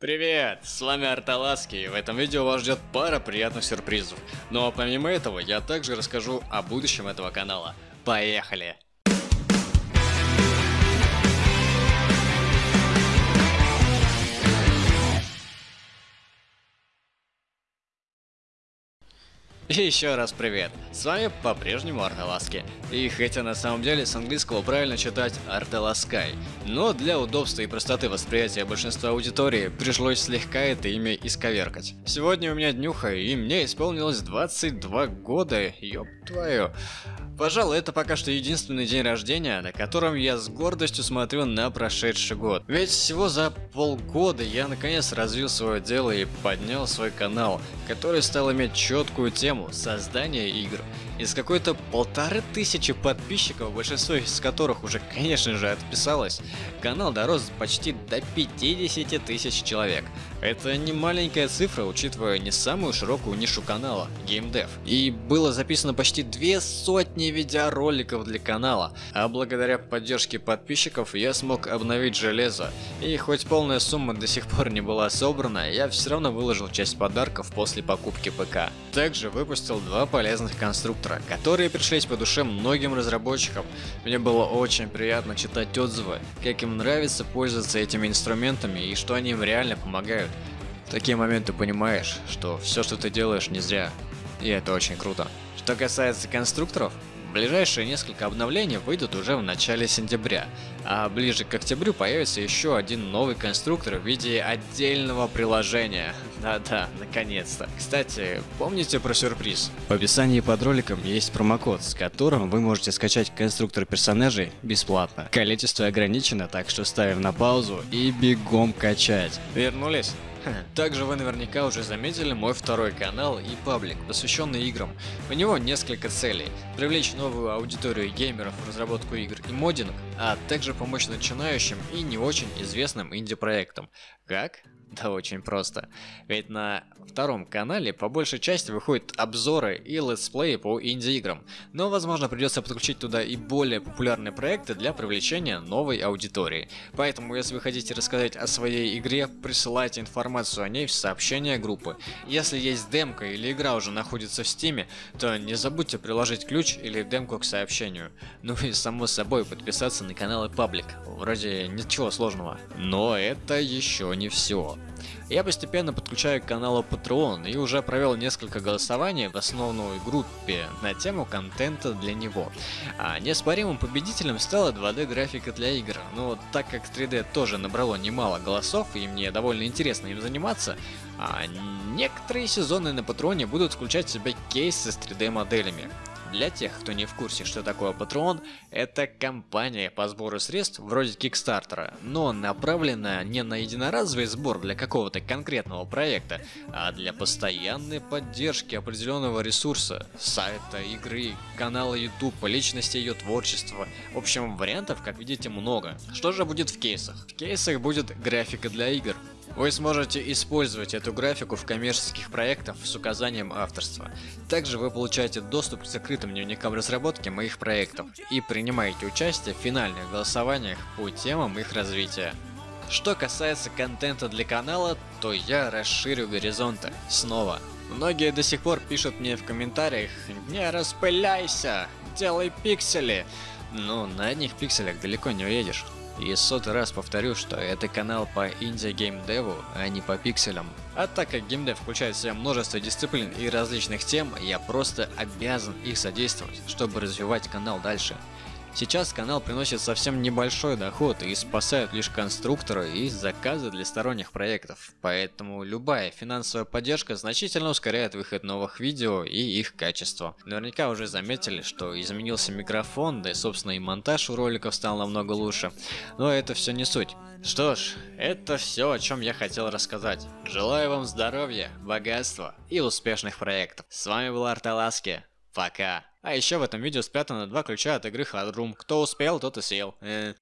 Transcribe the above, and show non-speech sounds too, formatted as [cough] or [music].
Привет, с вами Арталаски, и в этом видео вас ждет пара приятных сюрпризов. Но помимо этого, я также расскажу о будущем этого канала. Поехали! Еще раз привет, с вами по-прежнему Арталаски. И хотя на самом деле с английского правильно читать Арталаскай, но для удобства и простоты восприятия большинства аудитории пришлось слегка это имя исковеркать. Сегодня у меня днюха, и мне исполнилось 22 года, ёб твою. Пожалуй, это пока что единственный день рождения, на котором я с гордостью смотрю на прошедший год. Ведь всего за полгода я наконец развил свое дело и поднял свой канал, который стал иметь четкую тему создания игр. Из какой-то полторы тысячи подписчиков, большинство из которых уже конечно же отписалось, канал дорос почти до 50 тысяч человек. Это не маленькая цифра, учитывая не самую широкую нишу канала – геймдев. И было записано почти две сотни видеороликов для канала, а благодаря поддержке подписчиков я смог обновить железо. И хоть полная сумма до сих пор не была собрана, я все равно выложил часть подарков после покупки ПК. Также выпустил два полезных конструктора, которые пришлись по душе многим разработчикам. Мне было очень приятно читать отзывы, как им нравится пользоваться этими инструментами и что они им реально помогают. В такие моменты понимаешь, что все, что ты делаешь, не зря. И это очень круто. Что касается конструкторов, ближайшие несколько обновлений выйдут уже в начале сентября, а ближе к октябрю появится еще один новый конструктор в виде отдельного приложения. [laughs] Да-да, наконец-то. Кстати, помните про сюрприз? В описании под роликом есть промокод, с которым вы можете скачать конструктор персонажей бесплатно. Количество ограничено, так что ставим на паузу и бегом качать. Вернулись? [laughs] Также вы наверняка уже заметили мой второй канал и паблик, посвященный играм. У него несколько целей. Привлечь новую аудиторию геймеров в разработку игр и моддинг, а также помочь начинающим и не очень известным инди-проектам. Как? [laughs] Да очень просто. Ведь на втором канале по большей части выходят обзоры и летсплеи по инди-играм, но возможно придется подключить туда и более популярные проекты для привлечения новой аудитории. Поэтому если вы хотите рассказать о своей игре, присылайте информацию о ней в сообщение группы. Если есть демка или игра уже находится в стиме, то не забудьте приложить ключ или демку к сообщению. Ну и само собой подписаться на канал и паблик. Вроде ничего сложного. Но это еще не все. Я постепенно подключаю к каналу Patreon и уже провел несколько голосований в основной группе на тему контента для него. А неоспоримым победителем стала 2D графика для игр, но так как 3D тоже набрало немало голосов и мне довольно интересно им заниматься, а некоторые сезоны на Патроне будут включать в себя кейсы с 3D моделями. Для тех, кто не в курсе, что такое Patreon, это компания по сбору средств вроде Кикстартера, но направленная не на единоразовый сбор для какого-то конкретного проекта, а для постоянной поддержки определенного ресурса, сайта, игры, канала YouTube, личности ее творчества. В общем, вариантов, как видите, много. Что же будет в кейсах? В кейсах будет графика для игр, вы сможете использовать эту графику в коммерческих проектах с указанием авторства. Также вы получаете доступ к закрытым дневникам разработки моих проектов и принимаете участие в финальных голосованиях по темам их развития. Что касается контента для канала, то я расширю горизонты. Снова. Многие до сих пор пишут мне в комментариях «Не распыляйся! Делай пиксели!» Ну, на одних пикселях далеко не уедешь. И сотый раз повторю, что это канал по инди-геймдеву, а не по пикселям. А так как геймдев включает в себя множество дисциплин и различных тем, я просто обязан их содействовать, чтобы развивать канал дальше. Сейчас канал приносит совсем небольшой доход и спасает лишь конструкторы и заказы для сторонних проектов, поэтому любая финансовая поддержка значительно ускоряет выход новых видео и их качество. Наверняка уже заметили, что изменился микрофон, да и собственно и монтаж у роликов стал намного лучше, но это все не суть. Что ж, это все, о чем я хотел рассказать. Желаю вам здоровья, богатства и успешных проектов. С вами был Арталаски. Пока. А еще в этом видео спрятано два ключа от игры Hard Room. Кто успел, тот и съел. Э.